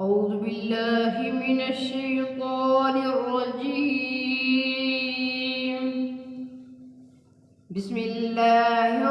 أعوذ بالله من الشيطان الرجيم. بسم الله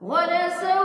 what is it?